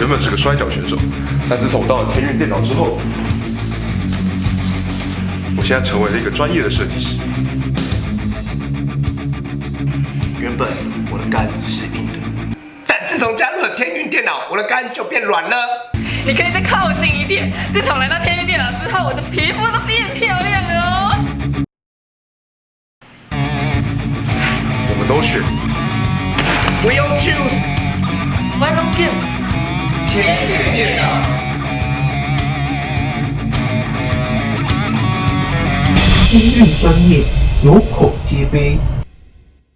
原本是个摔跤选手，但自从我到了天运电脑之后，我现在成为了一个专业的设计师。原本我的肝是硬的，但自从加入了天运电脑，我的肝就变软了。你可以再靠近一点。自从来到天运电脑之后，我的皮肤都变漂亮了哦。我们都选 Will choose 天运电脑。天运专业，有口皆碑。